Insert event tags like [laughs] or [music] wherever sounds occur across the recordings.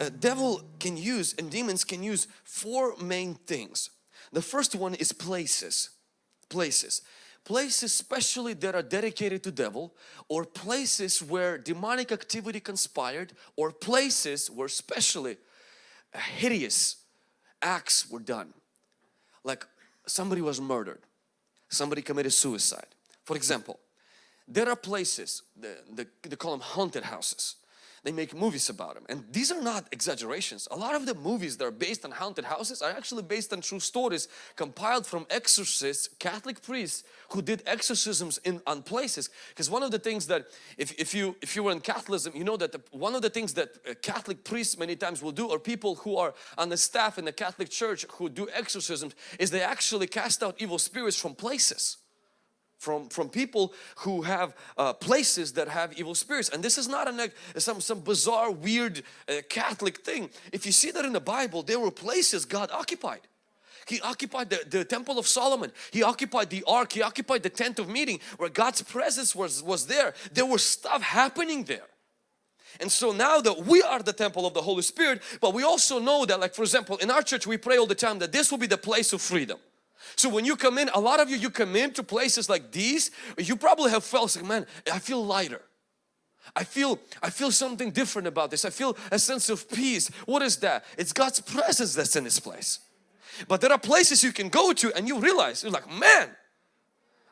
uh, devil can use and demons can use four main things. The first one is places. Places. Places especially that are dedicated to devil or places where demonic activity conspired or places where especially hideous acts were done. Like somebody was murdered, somebody committed suicide. For example, there are places, they, they call them haunted houses they make movies about them and these are not exaggerations. A lot of the movies that are based on haunted houses are actually based on true stories compiled from exorcists Catholic priests who did exorcisms in on places. Because one of the things that if, if you if you were in Catholicism you know that the, one of the things that uh, Catholic priests many times will do or people who are on the staff in the Catholic Church who do exorcisms is they actually cast out evil spirits from places from from people who have uh, places that have evil spirits. And this is not a some some bizarre weird uh, Catholic thing. If you see that in the Bible there were places God occupied. He occupied the, the temple of Solomon. He occupied the ark. He occupied the tent of meeting where God's presence was was there. There was stuff happening there. And so now that we are the temple of the Holy Spirit but we also know that like for example in our church we pray all the time that this will be the place of freedom so when you come in, a lot of you, you come into places like these, you probably have felt like, man, I feel lighter. I feel, I feel something different about this. I feel a sense of peace. What is that? It's God's presence that's in this place. But there are places you can go to and you realize, you're like, man,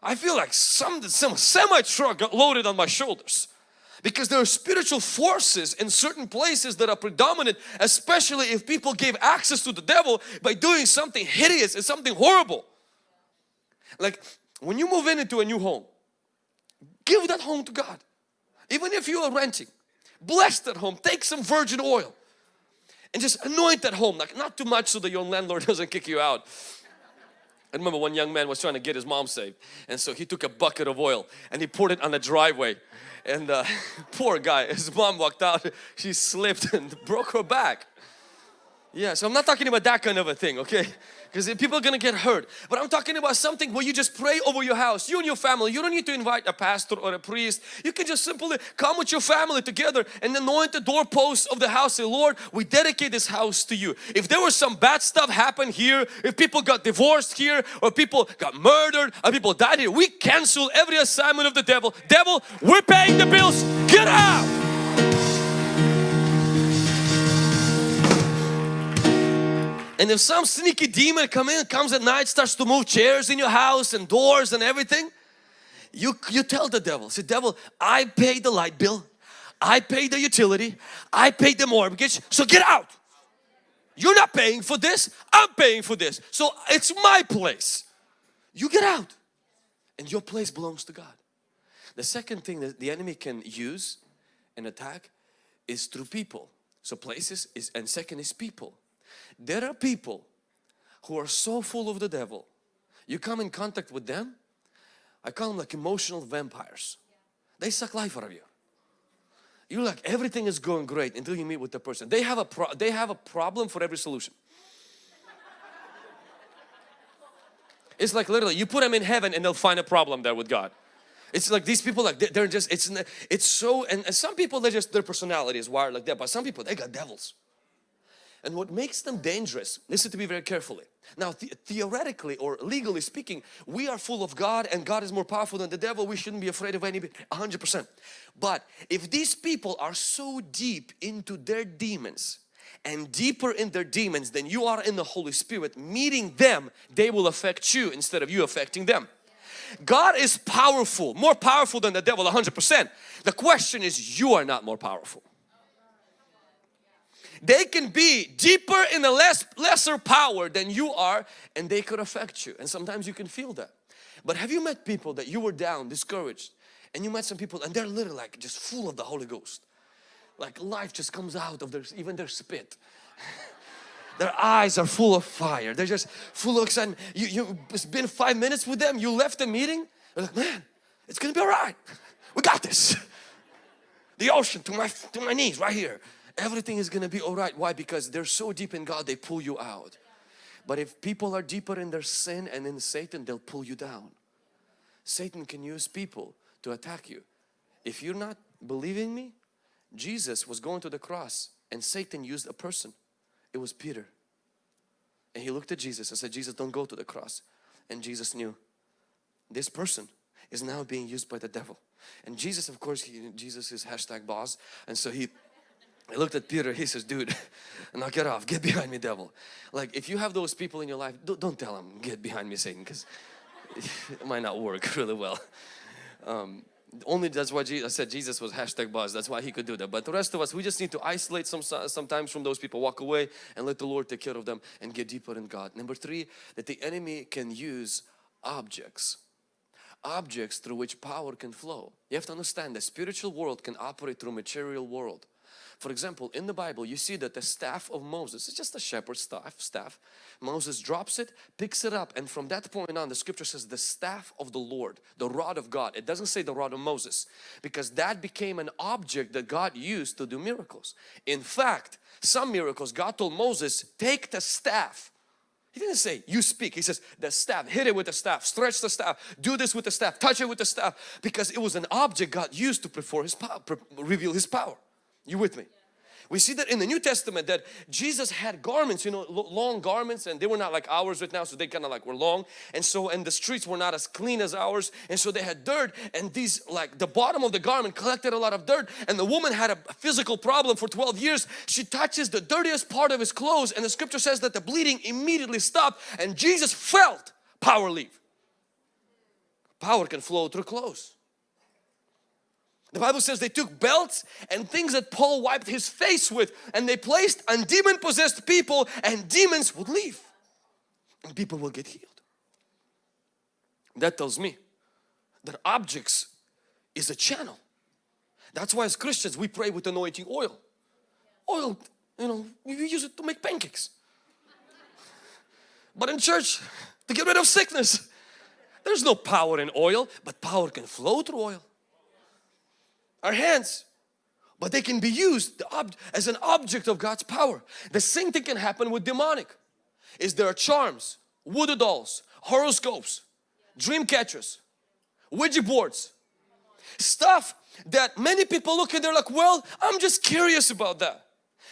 I feel like some, some semi-truck got loaded on my shoulders. Because there are spiritual forces in certain places that are predominant, especially if people gave access to the devil by doing something hideous and something horrible. Like when you move in into a new home, give that home to God. Even if you are renting, bless that home, take some virgin oil and just anoint that home, like not too much so that your landlord [laughs] doesn't kick you out. I remember one young man was trying to get his mom saved and so he took a bucket of oil and he poured it on the driveway and uh, [laughs] poor guy, his mom walked out, she slipped and [laughs] broke her back. Yeah, so I'm not talking about that kind of a thing, okay? because people are gonna get hurt but I'm talking about something where you just pray over your house you and your family. You don't need to invite a pastor or a priest. You can just simply come with your family together and anoint the doorposts of the house say Lord we dedicate this house to you. If there was some bad stuff happen here if people got divorced here or people got murdered or people died here we cancel every assignment of the devil. Devil we're paying the bills. Get out And if some sneaky demon come in, comes at night, starts to move chairs in your house and doors and everything, you, you tell the devil, say devil, I paid the light bill, I paid the utility, I paid the mortgage, so get out. You're not paying for this, I'm paying for this. So it's my place. You get out. And your place belongs to God. The second thing that the enemy can use and attack is through people. So places is and second is people. There are people who are so full of the devil. You come in contact with them, I call them like emotional vampires. They suck life out of you. You're like everything is going great until you meet with the person. They have a pro they have a problem for every solution. [laughs] it's like literally you put them in heaven and they'll find a problem there with God. It's like these people like they're just it's it's so and, and some people they just their personality is wired like that but some people they got devils. And what makes them dangerous, listen to me very carefully. Now the theoretically or legally speaking, we are full of God and God is more powerful than the devil. We shouldn't be afraid of any 100%. But if these people are so deep into their demons and deeper in their demons than you are in the Holy Spirit, meeting them, they will affect you instead of you affecting them. God is powerful, more powerful than the devil 100%. The question is you are not more powerful they can be deeper in the less lesser power than you are and they could affect you. And sometimes you can feel that. But have you met people that you were down discouraged and you met some people and they're literally like just full of the Holy Ghost? Like life just comes out of their even their spit. [laughs] Their eyes are full of fire. They're just full of excitement you, you been five minutes with them you left the meeting they're like man it's gonna be all right. [laughs] We got this. [laughs] The ocean to my to my knees right here everything is gonna be all right. Why? Because they're so deep in God, they pull you out. But if people are deeper in their sin and in Satan, they'll pull you down. Satan can use people to attack you. If you're not believing me, Jesus was going to the cross and Satan used a person. It was Peter. And he looked at Jesus and said, Jesus, don't go to the cross. And Jesus knew this person is now being used by the devil. And Jesus, of course, he, Jesus is hashtag boss. And so he, he looked at Peter, he says, dude, [laughs] knock it off, get behind me devil. Like if you have those people in your life, don't, don't tell them, get behind me Satan, because [laughs] it might not work [laughs] really well. Um, only that's why Jesus, I said Jesus was hashtag boss. That's why he could do that. But the rest of us, we just need to isolate some sometimes from those people, walk away and let the Lord take care of them and get deeper in God. Number three, that the enemy can use objects objects through which power can flow. You have to understand the spiritual world can operate through material world. For example, in the Bible, you see that the staff of Moses, it's just a shepherd's staff, staff. Moses drops it, picks it up, and from that point on, the scripture says the staff of the Lord, the rod of God. It doesn't say the rod of Moses, because that became an object that God used to do miracles. In fact, some miracles, God told Moses, take the staff. He didn't say, you speak. He says, the staff, hit it with the staff, stretch the staff, do this with the staff, touch it with the staff. Because it was an object God used to perform His power, reveal His power. You with me? We see that in the New Testament that Jesus had garments, you know, long garments and they were not like ours right now so they kind of like were long and so and the streets were not as clean as ours and so they had dirt and these like the bottom of the garment collected a lot of dirt and the woman had a physical problem for 12 years. She touches the dirtiest part of his clothes and the scripture says that the bleeding immediately stopped and Jesus felt power leave. Power can flow through clothes. The Bible says they took belts and things that Paul wiped his face with and they placed on demon possessed people and demons would leave and people will get healed. That tells me that objects is a channel. That's why as Christians we pray with anointing oil. Oil, you know, we use it to make pancakes. But in church, to get rid of sickness, there's no power in oil, but power can flow through oil our hands but they can be used as an object of God's power. The same thing can happen with demonic. Is there are charms, voodoo dolls, horoscopes, dream catchers, Ouija boards, stuff that many people look at they're like, well, I'm just curious about that.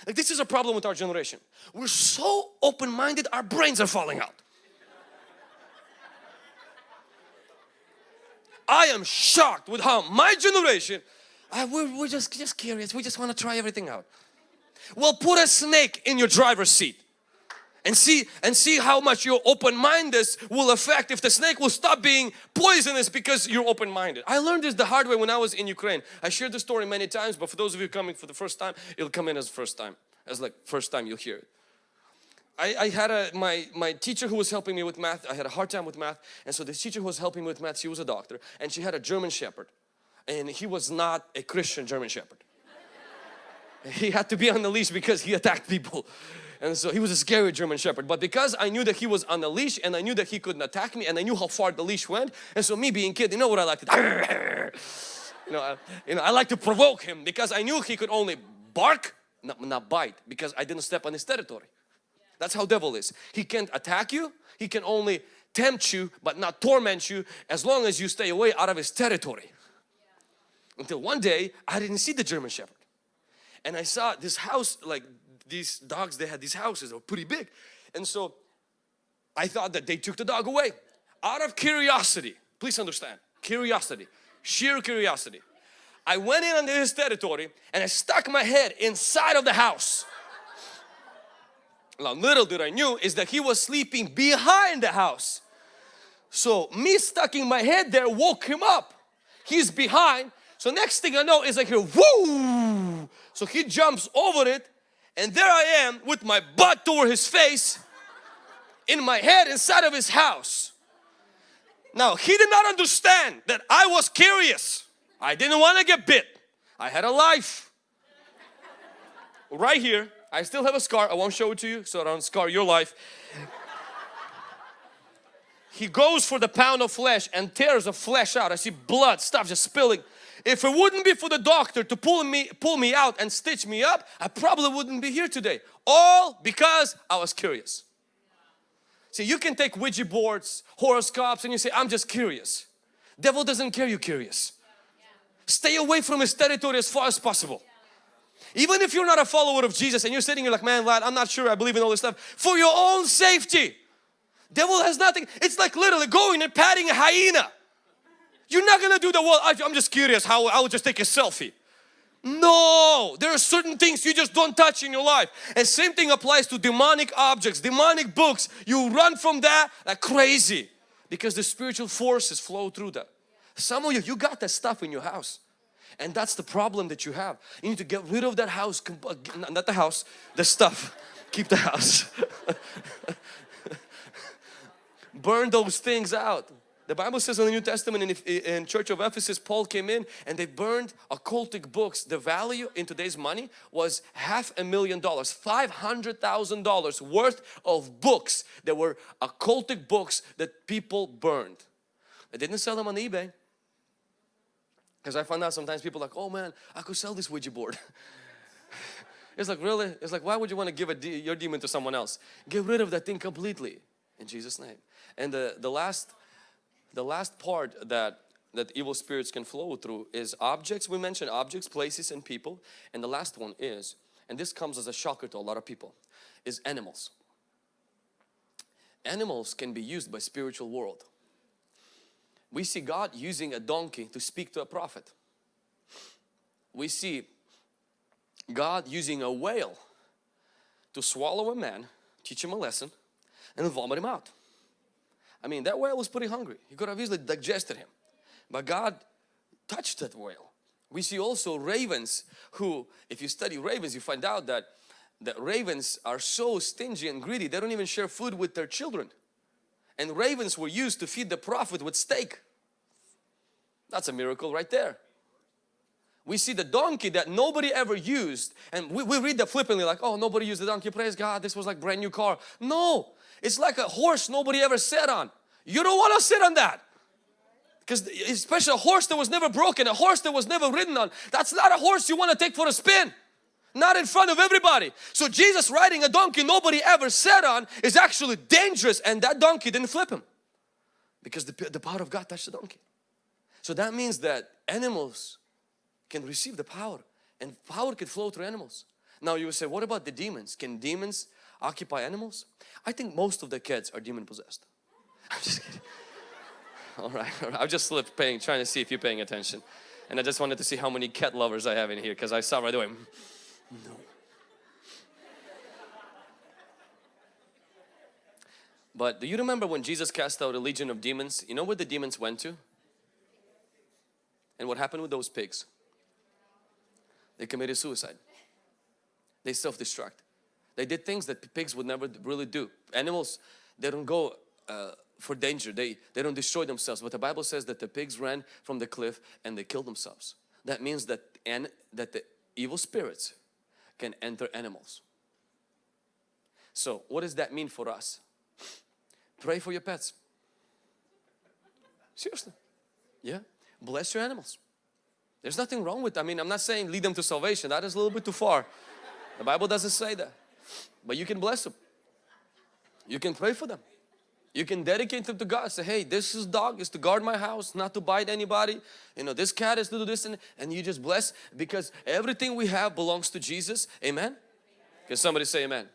Like this is a problem with our generation. We're so open-minded, our brains are falling out. I am shocked with how my generation uh, we're, we're just, just curious. We just want to try everything out. Well, put a snake in your driver's seat and see and see how much your open-mindedness will affect if the snake will stop being poisonous because you're open-minded. I learned this the hard way when I was in Ukraine. I shared the story many times but for those of you coming for the first time it'll come in as first time as like first time you'll hear it. I, I, had a my my teacher who was helping me with math I had a hard time with math and so this teacher who was helping me with math she was a doctor and she had a German shepherd and he was not a Christian German Shepherd. he had to be on the leash because he attacked people. And so he was a scary German Shepherd. But because I knew that he was on the leash and I knew that he couldn't attack me and I knew how far the leash went. And so me being kid, you know what I like to do? [laughs] you know, I, you know, I like to provoke him because I knew he could only bark, not, not bite because I didn't step on his territory. That's how devil is. He can't attack you. He can only tempt you but not torment you as long as you stay away out of his territory. Until one day I didn't see the German Shepherd. And I saw this house, like these dogs, they had these houses, they were pretty big. And so I thought that they took the dog away. Out of curiosity, please understand, curiosity, sheer curiosity. I went in under his territory and I stuck my head inside of the house. Now little did I knew is that he was sleeping behind the house. So me stucking my head there woke him up. He's behind so next thing I know is like here, whoo! So he jumps over it and there I am with my butt toward his face in my head inside of his house. Now he did not understand that I was curious. I didn't want to get bit. I had a life. Right here, I still have a scar. I won't show it to you so I don't scar your life. He goes for the pound of flesh and tears the flesh out. I see blood, stuff just spilling. If it wouldn't be for the doctor to pull me, pull me out and stitch me up, I probably wouldn't be here today. All because I was curious. See, you can take Ouija boards, horoscopes and you say, I'm just curious. Devil doesn't care you curious. Stay away from his territory as far as possible. Even if you're not a follower of Jesus and you're sitting here like, man, lad, I'm not sure I believe in all this stuff. For your own safety. Devil has nothing. It's like literally going and patting a hyena. You're not gonna do the well. I'm just curious how I will just take a selfie. No, there are certain things you just don't touch in your life. And same thing applies to demonic objects, demonic books. You run from that like crazy because the spiritual forces flow through that. Some of you, you got that stuff in your house. And that's the problem that you have. You need to get rid of that house, not the house, the stuff. Keep the house. [laughs] Burn those things out. The Bible says in the New Testament in, in Church of Ephesus, Paul came in and they burned occultic books. The value in today's money was half a million dollars, $500,000 worth of books that were occultic books that people burned. They didn't sell them on eBay. Because I found out sometimes people like, oh man, I could sell this Ouija board. [laughs] it's like, really? It's like, why would you want to give a de your demon to someone else? Get rid of that thing completely in Jesus' name. And the, the last the last part that that evil spirits can flow through is objects. We mentioned objects, places and people. And the last one is, and this comes as a shocker to a lot of people, is animals. Animals can be used by spiritual world we see God using a donkey to speak to a prophet. We see God using a whale to swallow a man, teach him a lesson and vomit him out. I mean that whale was pretty hungry. He could have easily digested him. But God touched that whale. We see also ravens who, if you study ravens, you find out that that ravens are so stingy and greedy, they don't even share food with their children. And ravens were used to feed the prophet with steak. That's a miracle right there. We see the donkey that nobody ever used and we, we read that flippantly like, oh, nobody used the donkey, praise God, this was like brand new car. No, it's like a horse nobody ever sat on. You don't want to sit on that. Because especially a horse that was never broken, a horse that was never ridden on, that's not a horse you want to take for a spin. Not in front of everybody. So Jesus riding a donkey nobody ever sat on is actually dangerous and that donkey didn't flip him. Because the, the power of God touched the donkey. So that means that animals can receive the power and power can flow through animals. Now you say, what about the demons? Can demons occupy animals? I think most of the kids are demon possessed. [laughs] I'm just kidding. [laughs] all right, all right. I just slipped paying, trying to see if you're paying attention. And I just wanted to see how many cat lovers I have in here because I saw right away. Mm, no. But do you remember when Jesus cast out a legion of demons? You know where the demons went to? And what happened with those pigs? They committed suicide. They self-destruct. They did things that pigs would never really do. Animals, they don't go uh, for danger. They, they don't destroy themselves. But the Bible says that the pigs ran from the cliff and they killed themselves. That means that, and, that the evil spirits can enter animals. So what does that mean for us? Pray for your pets. Seriously. Yeah bless your animals. There's nothing wrong with. I mean, I'm not saying lead them to salvation. That is a little bit too far. The Bible doesn't say that. But you can bless them. You can pray for them. You can dedicate them to God. Say, hey, this is dog is to guard my house, not to bite anybody. You know, this cat is to do this and, and you just bless because everything we have belongs to Jesus. Amen? Can somebody say amen?